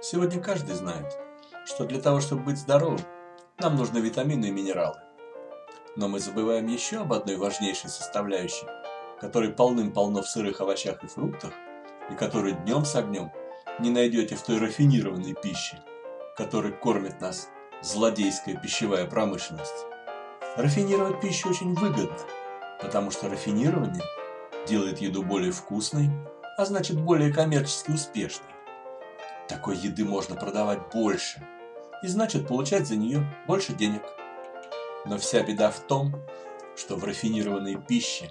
Сегодня каждый знает, что для того, чтобы быть здоровым, нам нужны витамины и минералы. Но мы забываем еще об одной важнейшей составляющей, которой полным-полно в сырых овощах и фруктах, и которую днем с огнем не найдете в той рафинированной пище, которой кормит нас злодейская пищевая промышленность. Рафинировать пищу очень выгодно, потому что рафинирование делает еду более вкусной, а значит более коммерчески успешной. Такой еды можно продавать больше, и значит получать за нее больше денег. Но вся беда в том, что в рафинированной пище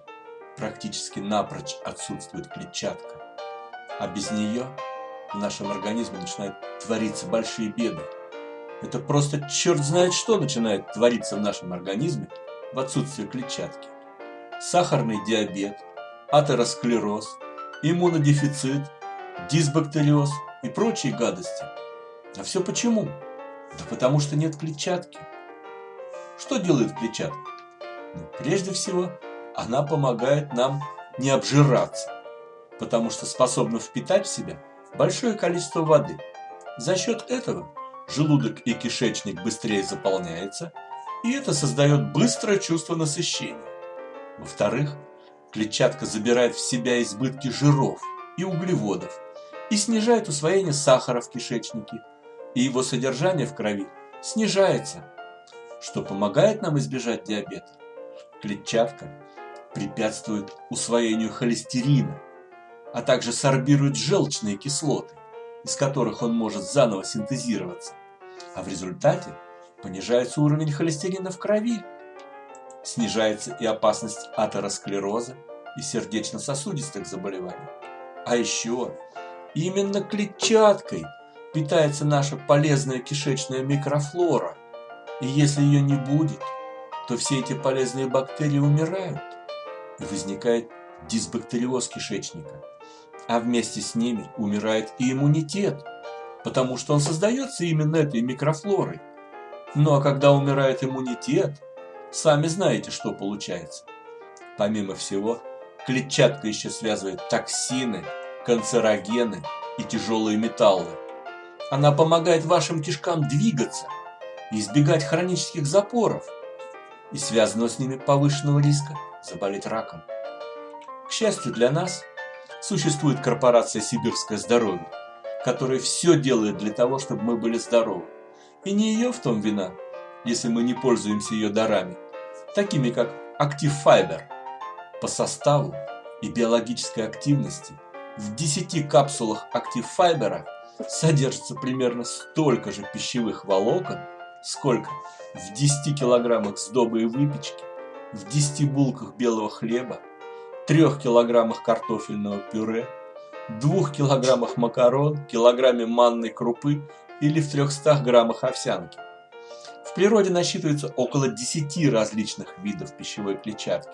практически напрочь отсутствует клетчатка, а без нее в нашем организме начинают твориться большие беды. Это просто черт знает что начинает твориться в нашем организме в отсутствие клетчатки. Сахарный диабет, атеросклероз, иммунодефицит, дисбактериоз и прочие гадости. А все почему? Да потому что нет клетчатки. Что делает клетчатка? Ну, прежде всего, она помогает нам не обжираться, потому что способна впитать в себя большое количество воды. За счет этого желудок и кишечник быстрее заполняется, и это создает быстрое чувство насыщения. Во-вторых, Клетчатка забирает в себя избытки жиров и углеводов и снижает усвоение сахара в кишечнике, и его содержание в крови снижается, что помогает нам избежать диабета. Клетчатка препятствует усвоению холестерина, а также сорбирует желчные кислоты, из которых он может заново синтезироваться, а в результате понижается уровень холестерина в крови снижается и опасность атеросклероза и сердечно-сосудистых заболеваний. А еще именно клетчаткой питается наша полезная кишечная микрофлора. И если ее не будет, то все эти полезные бактерии умирают. И возникает дисбактериоз кишечника. А вместе с ними умирает и иммунитет, потому что он создается именно этой микрофлорой. Ну а когда умирает иммунитет, Сами знаете, что получается. Помимо всего, клетчатка еще связывает токсины, канцерогены и тяжелые металлы. Она помогает вашим кишкам двигаться избегать хронических запоров и связанного с ними повышенного риска заболеть раком. К счастью для нас, существует корпорация «Сибирское здоровье», которая все делает для того, чтобы мы были здоровы. И не ее в том вина, если мы не пользуемся ее дарами, такими как Active Fiber. По составу и биологической активности в 10 капсулах Active Fiber содержится примерно столько же пищевых волокон, сколько в 10 килограммах сдобы и выпечки, в 10 булках белого хлеба, 3 килограммах картофельного пюре, 2 килограммах макарон, килограмме манной крупы или в 300 граммах овсянки природе насчитывается около 10 различных видов пищевой клетчатки,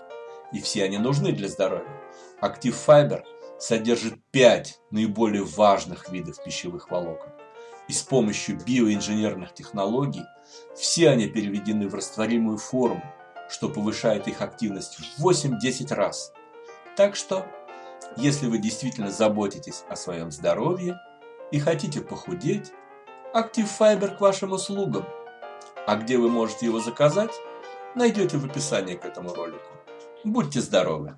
и все они нужны для здоровья. Active Fiber содержит 5 наиболее важных видов пищевых волокон. И с помощью биоинженерных технологий все они переведены в растворимую форму, что повышает их активность в 8-10 раз. Так что, если вы действительно заботитесь о своем здоровье и хотите похудеть, Active Fiber к вашим услугам – а где вы можете его заказать, найдете в описании к этому ролику. Будьте здоровы!